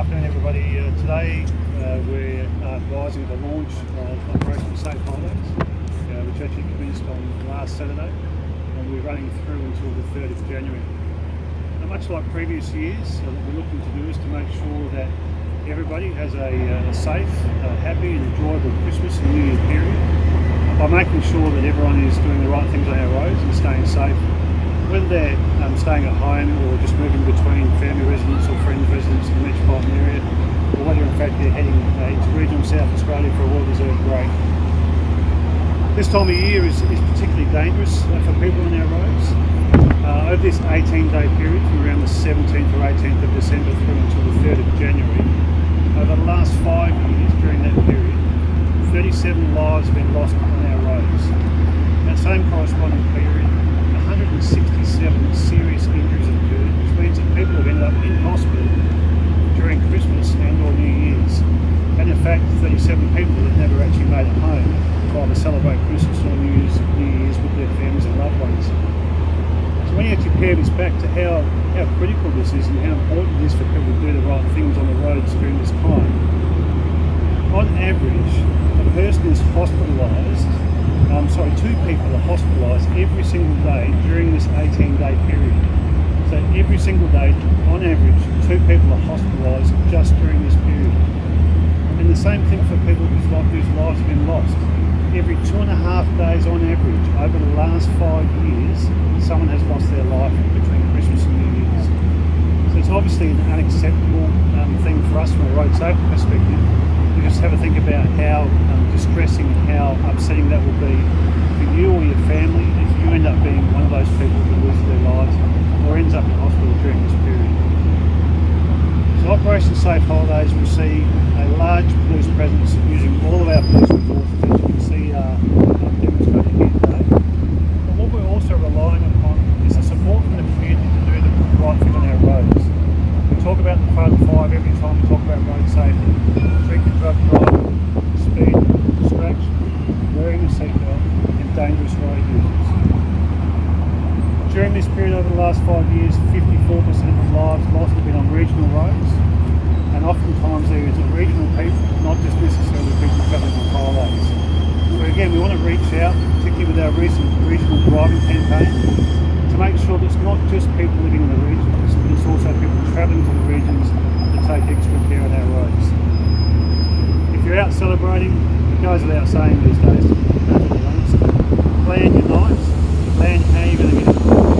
afternoon, everybody. Uh, today uh, we're advising the launch of Operation Safe Holidays, uh, which actually commenced on last Saturday, and we're running through until the 3rd of January. Now, much like previous years, uh, what we're looking to do is to make sure that everybody has a, uh, a safe, uh, happy, and enjoyable Christmas and New Year period by making sure that everyone is doing the right things on our roads and staying safe whether they're um, staying at home or just moving between family residents or friends residents in the metropolitan area, or whether in fact they're heading uh, into regional South Australia for a well-deserved break. This time of year is, is particularly dangerous uh, for people on our roads. Uh, over this 18-day period from around the 17th or 18th of December through until the 3rd of January, over the last five years during that period, 37 lives have been lost on our roads. That same corresponding period, 167 serious injuries occurred, which means that people have ended up in hospital during Christmas and or New Year's. And in fact, 37 people have never actually made it home to either celebrate Christmas or New Year's, New Year's with their families and loved ones. So when you compare this back to how, how critical this is and how important it is for people to do the right things on the roads during this time, on average, a person is hospitalised um, sorry, two people are hospitalised every single day during this 18 day period. So every single day, on average, two people are hospitalised just during this period. And the same thing for people whose, whose lives have been lost. Every two and a half days on average, over the last five years, someone has lost their life between Christmas and New Year's. So it's obviously an unacceptable um, thing for us from a road safety perspective just have a think about how um, distressing, and how upsetting that will be for you or your family if you end up being one of those people who loses their lives or ends up in hospital during this period. So Operation Safe Holidays will see a large police presence using all of our police resources as you can see uh, demonstrated here today. But what we're also relying upon is the support from the community to do the right thing on our roads. We talk about the Fatal Five every time we talk about road safety drug driving, speed, distraction, wearing a seatbelt and dangerous road users. During this period over the last five years, 54% of lives lost have been on regional roads and oftentimes there is a regional people, not just necessarily people travelling on highways. So again, we want to reach out, particularly with our recent regional driving campaign, to make sure that it's not just people living in the regions, but it's also people travelling to the regions to take extra care on our roads If you're out celebrating, it goes without saying these days. Plan your nights, plan how you're going to get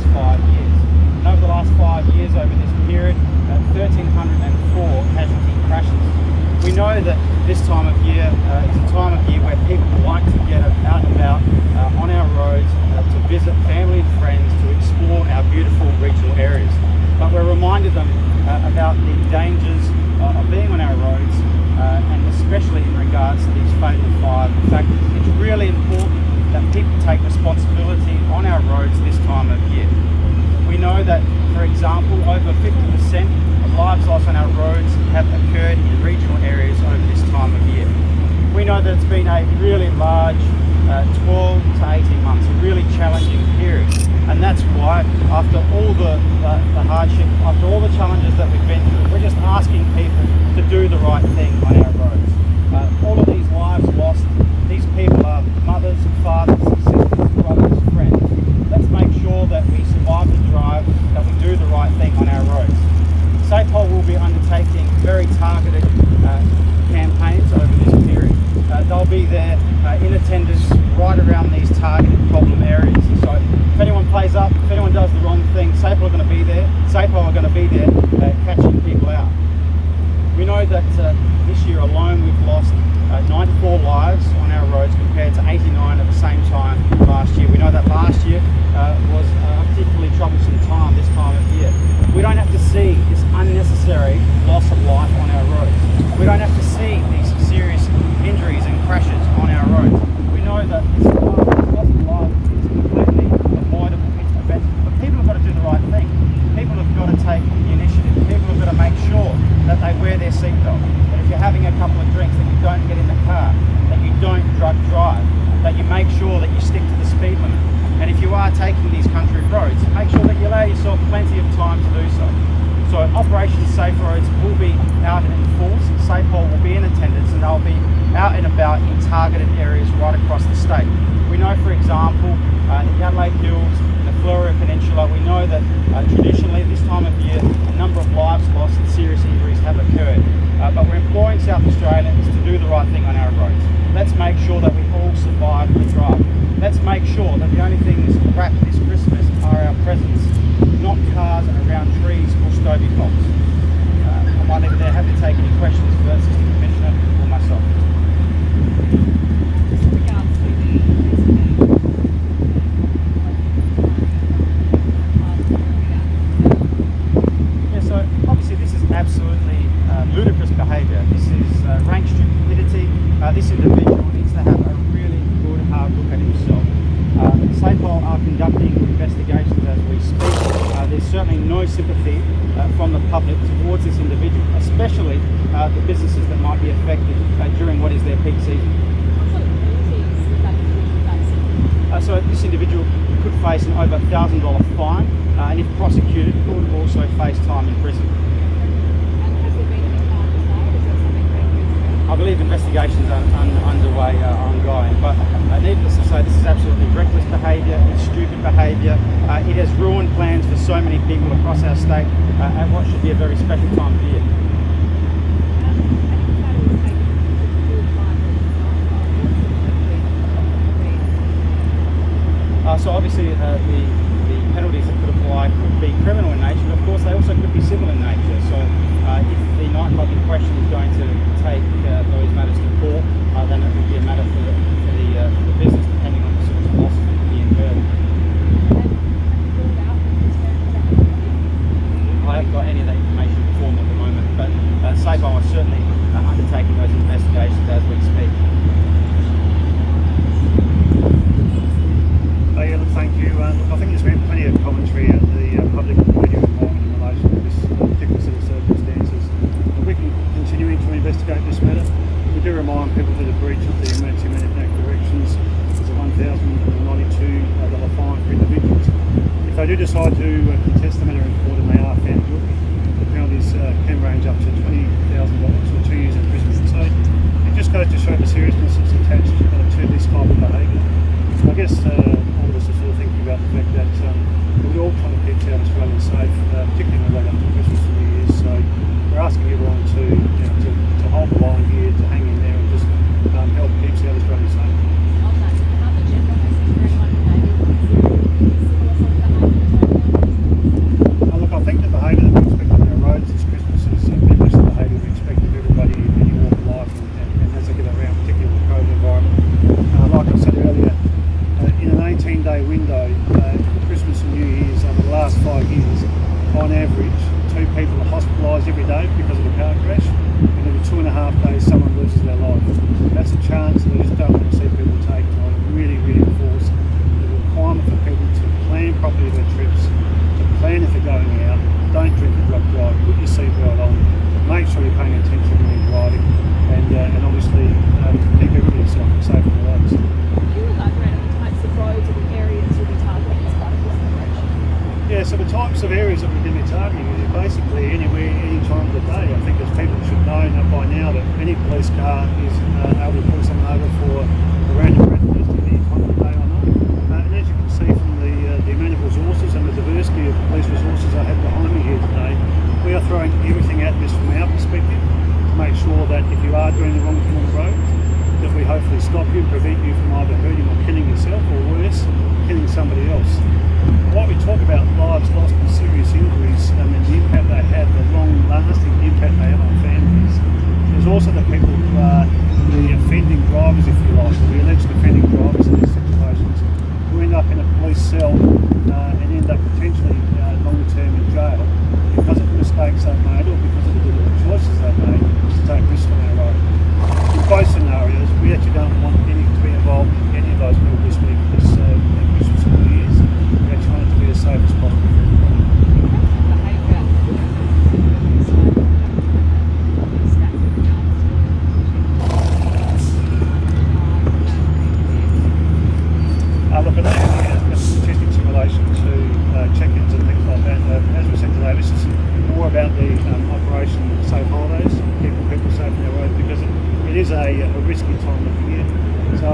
uh, and especially is a time of fatal over 50% of lives lost on our roads have occurred in regional areas over this time of year. We know that it's been a really large uh, 12 to 18 months, a really challenging period. And that's why, after all the, the, the hardship, after all the challenges that we've been through, we're just asking people to do the right thing on our roads. Uh, all of these lives lost, these people are mothers, fathers, right thing on our roads. power in targeted areas right across the state. We know, for example, uh, in the Adelaide Hills, the Fleurieu Peninsula, we know that uh, traditionally this time of year, a number of lives lost and serious injuries have occurred. Uh, but we're imploring South Australians to do the right thing on our roads. Let's make sure that we all survive the drive. Let's make sure that the only things wrapped this Christmas are our presents, not cars around trees or Stobie poles. Uh, I might leave there, happy to take any questions. face an over $1,000 fine uh, and if prosecuted could also face time in prison. I believe investigations are un underway, uh, ongoing, but uh, needless to say, this is absolutely reckless behaviour, it's stupid behaviour, uh, it has ruined plans for so many people across our state uh, at what should be a very special time of year. so obviously uh, the, the penalties that could apply could be criminal in nature so the types of areas that we're going to be targeting is basically anywhere, any time of the day. I think as people should know by now that any police car is uh, able to pull someone over for a random breath test any time of the day or night. Uh, and as you can see from the, uh, the amount of resources and the diversity of police resources I have behind me here today, we are throwing everything at this from our perspective to make sure that if you are doing the wrong thing on the road, that we hopefully stop you, prevent you from either hurting or killing yourself or worse, killing somebody else. While we talk about lives lost and serious injuries um, and the impact they have, the long-lasting impact they have on families, there's also the people who are the offending drivers, if you like, or the alleged offending drivers in these situations, who end up in a police cell uh, and end up potentially uh, longer term in jail because of the mistakes they've made or because of the deliberate choices they've made to take risks on our road. In both scenarios, we actually don't want any to be involved in any of those people this week, this uh, Christmas and New Year's. We actually want it to be as safe as possible for everybody. behaviour. Uh, look, I don't have any uh, statistics in relation to uh, check-ins and things like that. Uh, as we said today, this is more about the um, Operation Safe Holidays, keeping people safe on their road, because it, it is a, a risky time of the year. So,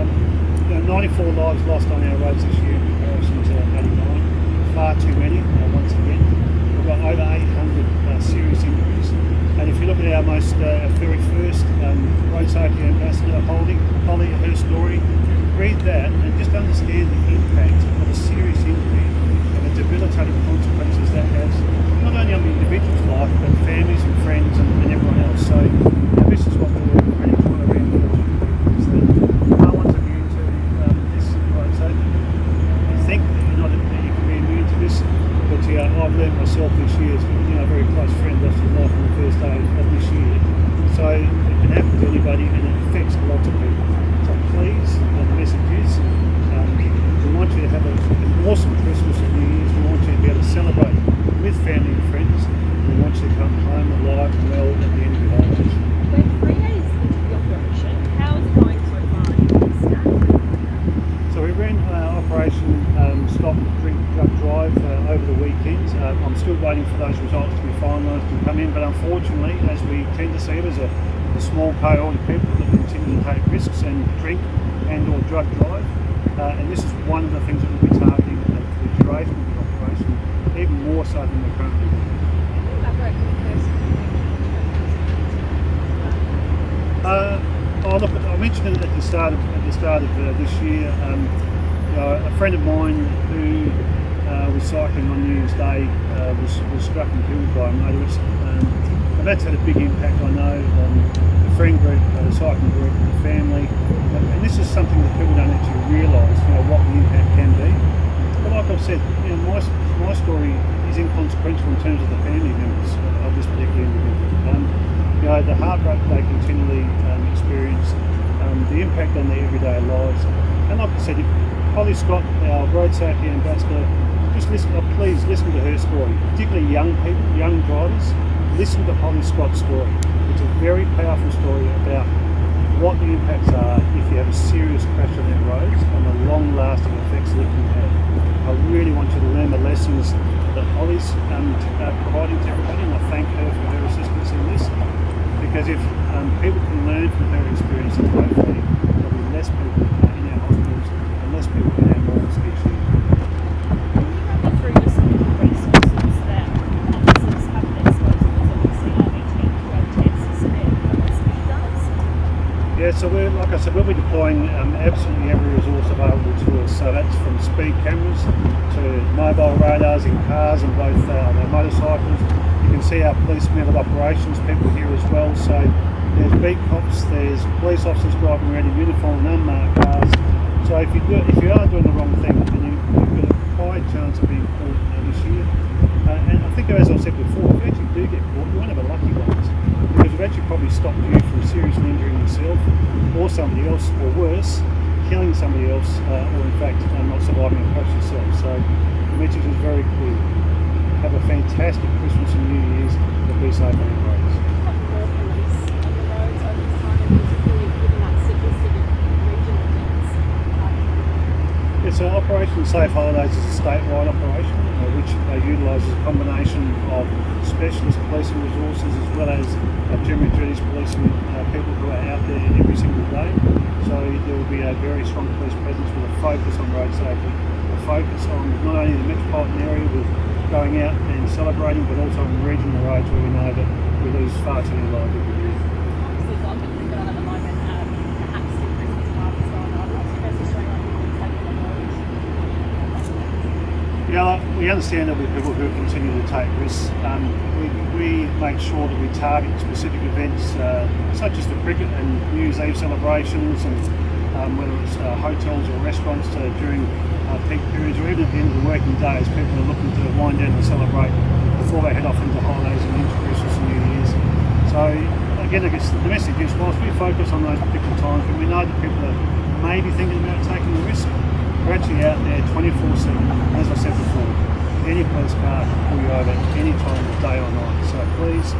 um, you know, 94 lives lost on our roads this year in comparison to 89. Far too many, uh, once again. We've got over 800 uh, serious injuries. And if you look at our most, uh, our very first um, road safety ambassador, Holly, Holly, her story, read that and just understand the impact of a serious injury and the debilitating consequences that has, not only on the individual's life, but families and friends and, and everyone else. So uh, this is what we're really trying to reinforce with people, is that no one's immune to um, this road safety. You think that you're not that you can be immune to this, but yeah, I've learned myself this year. as You know, a very close friend lost his life on the first day of this year. So it can happen to anybody, and it affects lots of people. So please, uh, the message is, um, we want you to have a, an awesome Christmas and New Year's. We want you to be able to celebrate with family and friends. We want you to come home alive and well at the end of your holidays. We're three days into the operation. How is it going so far in this staff? So we ran uh, Operation um, Stop Drink Drive uh, over the weekend. Uh, I'm still waiting for those results to be finalised and come in, but unfortunately, as we tend to see, there's a, a small cohort of people that continue to take risks and drink and or drug drive. Uh, and this is one of the things that we'll be targeting for the duration of the operation, even more so than we're currently doing. Uh, oh, look, I mentioned it at the start of, at the start of uh, this year. Um, you know, a friend of mine who uh, was cycling on New Year's Day uh, was, was struck and killed by a motorist. Um, and that's had a big impact, I know, on the friend group, uh, the cycling group, the family. And, this is something that people don't actually realise, you know, what the impact can be. But like I've said, you know, my, my story is inconsequential in terms of the family members of this particular individual. Um, you know, the heartbreak they continually um, experience, um, the impact on their everyday lives. And like I said, Holly Scott, our road safety ambassador, just listen, oh, please listen to her story, particularly young people, young drivers. Listen to Holly Scott's story. It's a very powerful story about what the impacts are if you have a serious crash on our roads and the long-lasting effects that it can have. I really want you to learn the lessons that Holly's um, uh, providing to everybody, and I thank her for her assistance in this. Because if um, people can learn from her experiences, hopefully there'll be less people uh, in our hospitals and less people in our morgues each year. Can you run me through just some of the resources that officers have at their disposal? Because obviously RBT drug tests and what speed does. Yeah, so we're like I said, we'll be deploying um, absolutely every resource available to us. So that's from speed cameras to mobile radars in cars and both uh, motorcycles. You can see our police method operations people here as well. So there's beat cops, there's police officers driving around in uniform and unmarked cars. So if you do, if you are doing the wrong thing, then you, you've got a high chance of being caught this year. Uh, and I think, as I said before, if you actually do get caught, you're one of the lucky actually probably stopped you from seriously injuring yourself or somebody else, or worse, killing somebody else, uh, or in fact uh, not surviving a crash yourself. So the message is very clear. Have a fantastic Christmas and New Year's, but be safe on the roads. The an Operation Safe Holidays is a statewide operation uh, which uh, utilises a combination of specialist policing resources as well as uh, general these policemen uh, people who are out there every single day. So there will be a very strong police presence with a focus on road safety, a focus on not only the metropolitan area with going out and celebrating, but also on regional roads where we know that we lose far too many lives every year. Yeah, we understand that we're people who continue to take risks. Um, we, we make sure that we target specific events uh, such as the cricket and New Year's Eve celebrations and um, whether it's uh, hotels or restaurants uh, during uh, peak periods or even at the end of the working day as people are looking to wind down and celebrate before they head off into holidays and into Christmas and New Year's. So again, I guess the message is whilst we focus on those particular times when we know that people are maybe thinking about taking the risk, we're actually out there 24-7, as I said before. Any police car pull you over any time of day or night. So please,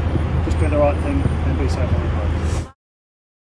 just do the right thing and be safe on roads.